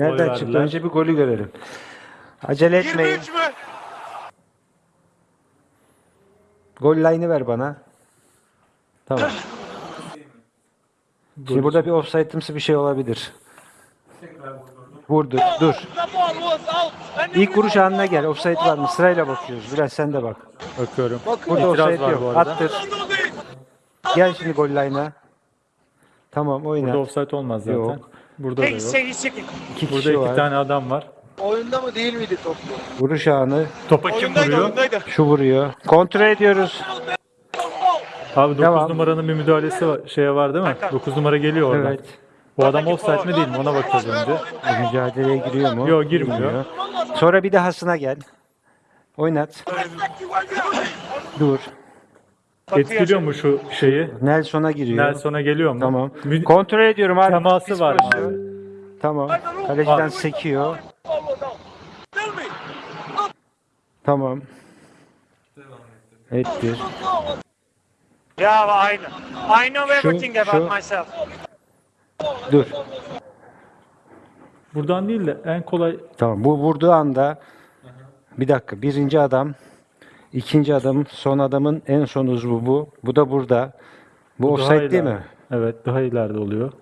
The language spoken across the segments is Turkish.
Nereden Oy çıktı? verdiler. Önce bir golü görelim. Acele etmeyin. 23 mü? Gol line'ı ver bana. Tamam. Şimdi burada bir offside'ımsı bir şey olabilir. Vurdu. Dur. İlk vuruş anına gel. Offside var mı? Sırayla bakıyoruz. Biraz sen de bak. Bakıyorum. Burada İtiraz offside var yok. bu arada. Attır. Gel şimdi gol line'a. Tamam oyna. Burada offside olmaz zaten. Yok. Burada da Hey, yok. say second. İki Burada kişi iki var. tane adam var. Oyunda mı değil miydi top bu? Vuruş anı. Topa kim Oyundaydı vuruyor? oyundaydı. Şu vuruyor. Kontrol ediyoruz. Abi 9 Devam. numaranın bir müdahalesi var, şeye var değil mi? 9 numara geliyor oradan. Evet. Bu adam offside mi değil mi? Ona bakacağız önce. Bu mücadeleye giriyor mu? Yok, girmiyor. Sonra bir dahasına gel. Oynat. Dur. Etkiliyor mu şu şeyi? Nelson'a giriyor. Nelson'a geliyor mu? Tamam. Mü- Kontrol ediyorum abi. Teması var mı abi? Tamam. Kaleciden Var. sekiyor. Tamam. Ettir. Ya aynı. I know Şu- everything about şu- myself. Dur. Buradan değil de en kolay Tamam. Bu vurduğu anda bir dakika. Birinci adam, ikinci adam, son adamın en son uzvu bu. Bu da burada. Bu, daha offside değil mi? Evet daha ileride oluyor.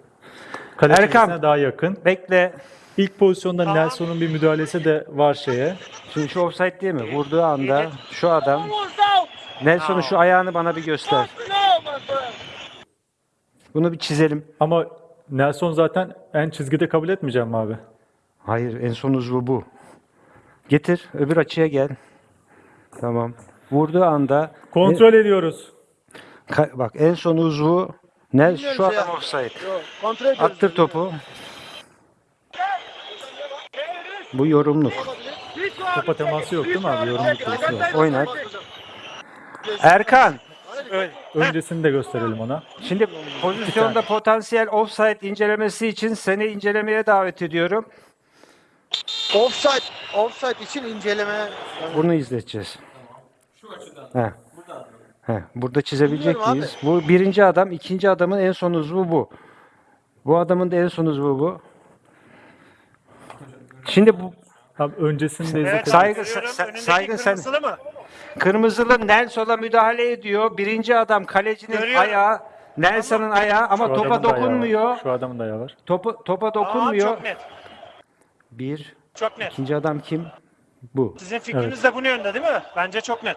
Kale Erkan. daha yakın. Bekle. İlk pozisyonda Nelson'un bir müdahalesi de var şeye. Şimdi şu offside değil mi? Vurduğu anda şu adam Nelson'un şu ayağını bana bir göster. Bunu bir çizelim. Ama Nelson zaten en çizgide kabul etmeyeceğim abi. Hayır, en son uzvu bu. Getir, öbür açıya gel. Tamam. Vurduğu anda Kontrol ediyoruz. Ka- bak en son uzvu ne şu Bilmiyoruz adam offside. Yok. Kontrol ediyoruz. Attır topu. Bu yorumluk. Topa teması yok değil mi abi? Yorum pozisyonu yok. Oynat. Erkan, Öyle. Öncesini de gösterelim ona. şimdi pozisyonda potansiyel offside incelemesi için seni incelemeye davet ediyorum. Offside, offside için inceleme. Bunu izleteceğiz. Şu açıdan. He. He. Burada çizebilecek Bilmiyorum abi. miyiz? Bu birinci adam, ikinci adamın en son uzvu bu. Bu adamın da en son uzvu bu. Şimdi bu Abi öncesini de Evet, izletelim. Saygı- görüyorum. sen- Önündeki saygın sen- kırmızılı mı? kırmızılı Nelson'a müdahale ediyor. Birinci adam kalecinin Görüyorum. ayağı, Nelson'ın ayağı ama Şu topa ayağı var. dokunmuyor. Şu adamın da ayağı var. Topa, topa Aa, dokunmuyor. çok net. Bir. Çok net. İkinci adam kim? Bu. Sizin fikriniz de bunun yönde değil mi? Bence çok net.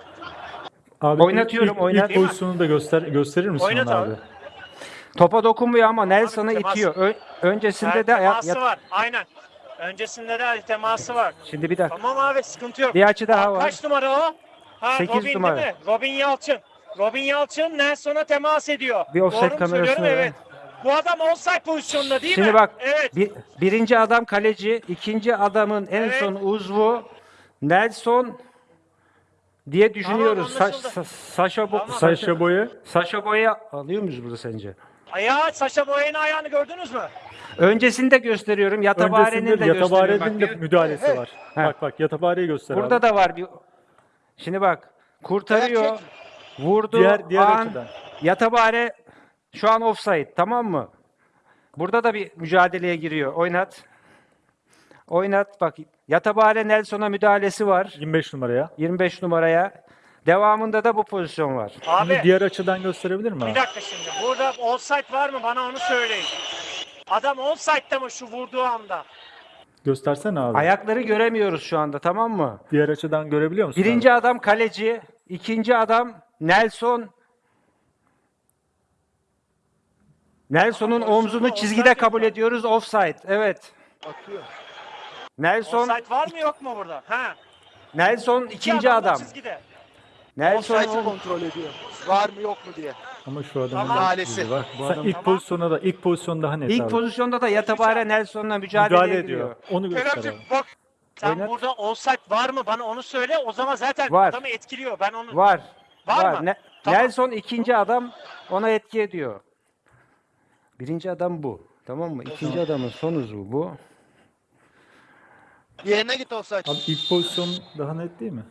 Abi Oynatıyorum, ilk, oynat. ilk pozisyonu da göster gösterir misin Oynat abi. abi? Topa dokunmuyor ama Nelson'ı temas. itiyor. Ö- öncesinde Evet, de ayak- teması var. Aynen. Öncesinde de teması var. Şimdi bir dakika. Tamam abi sıkıntı yok. Bir açı daha Aa, var. Kaç numara o? Ha, Sekiz Robin numara. değil mi? Robin Yalçın. Robin Yalçın Nelson'a temas ediyor. Bir offside ver. Evet. Bu adam offside pozisyonunda değil Şimdi mi? bak. Evet. Bir, birinci adam kaleci, ikinci adamın en Evet. son uzvu Nelson diye düşünüyoruz. Tamam, Sa- anlaşıldı. Sa- Saşa Bo- Tamam. Saşa, boyu Saşa Boy'u alıyor muyuz burada sence? Ayağı Saşa Boyan'ın ayağını gördünüz mü? Öncesinde gösteriyorum. Yatabare'nin de öncesinde gösteriyorum. Yatabare'nin de Bak, müdahalesi var. He. Bak bak Yatabare'yi göster Burada abi. da var bir. Şimdi bak. Kurtarıyor. Vurdu. Diğer- diğer an, açıdan. Yatabare şu an offside. Tamam mı? Burada da bir mücadeleye giriyor. Oynat. Oynat. Bak. Yatabare Nelson'a müdahalesi var. 25 numaraya. 25 numaraya. Devamında da bu pozisyon var. Abi Şimdi diğer açıdan gösterebilir mi bir abi? dakika şimdi. Burada offside var mı? Bana onu söyleyin. Adam offside'da mı şu vurduğu anda? Göstersene abi. Ayakları göremiyoruz şu anda tamam mı? Diğer açıdan görebiliyor musun? Birinci adam kaleci, ikinci adam Nelson. Nelson'un omzunu çizgide kabul ediyoruz offside. Evet. Atıyor. Nelson Offside var mı yok mu burada? Ha. Nelson İki ikinci da adam. Çizgide. Nelson Offside'ı kontrol ediyor. Var mı yok mu diye. Ama şu adamın Tamam. da- Müdahalesi. Bak, Bu adam- ilk pozisyona da ilk pozisyonda hani ilk pozisyonda da Yatabare Nelson'la mücadele, müdahale ediyor. ediyor. Onu göster abi. bak. Sen Oynat. burada offside var mı? Bana onu söyle. O zaman zaten Var. adamı etkiliyor. Ben onu Var. Var mı? Ne- Tamam. Nelson ikinci adam ona etki ediyor. Birinci adam bu. Tamam mı? İkinci adamın son uzvu bu. Yerine git offside. Abi ilk pozisyon daha net değil mi?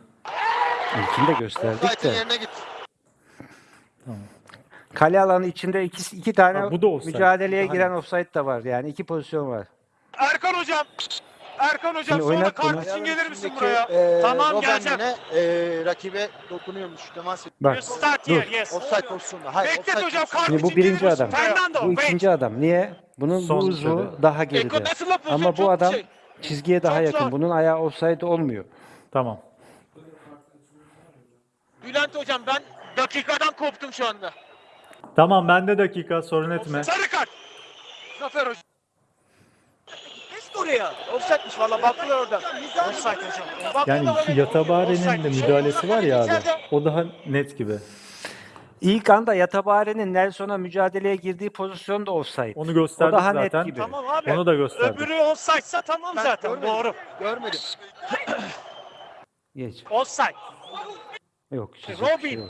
İlkini de gösterdik de. yerine git. Kale alanı içinde iki, iki tane Ha, bu da offside. mücadeleye Daha giren offside de var. Yani iki pozisyon var. Erkan hocam. Erkan hocam Şimdi sonra oynat kart bunu. için gelir misin buraya? e, Tamam, geleceğim. yine, e, rakibe dokunuyormuş. Temas ediyor. Bak You start dur. here, yes. Offside pozisyonunda. Hayır, Beklet offside hocam kart Şimdi bu için gelir birinci misin? adam. Fernando, Bu wait. ikinci adam. Niye? Bunun Son bu uzvu dedi. daha Eko geride. nasıl laf? Ama bu adam şey. Çizgiye daha Çok yakın. zor. Bunun ayağı offside olmuyor. Tamam. Bülent hocam ben dakikadan koptum şu anda. Tamam bende dakika sorun etme. Sarı kart. Zafer hocam. De oraya. Offside'miş valla baktılar orada. Offside hocam. Bak, Yani şu Yatabare'nin de Offside'miş. müdahalesi var ya abi. O daha net gibi. İlk anda Yatabare'nin Nelson'a mücadeleye girdiği pozisyon da offside. Onu gösterdik O daha net zaten. gibi. Tamam abi. Onu da gösterdik. Öbürü offside'sa tamam Ben zaten görmedim. doğru. Görmedim. Geç. Offside. Yok. şey Robin. yok.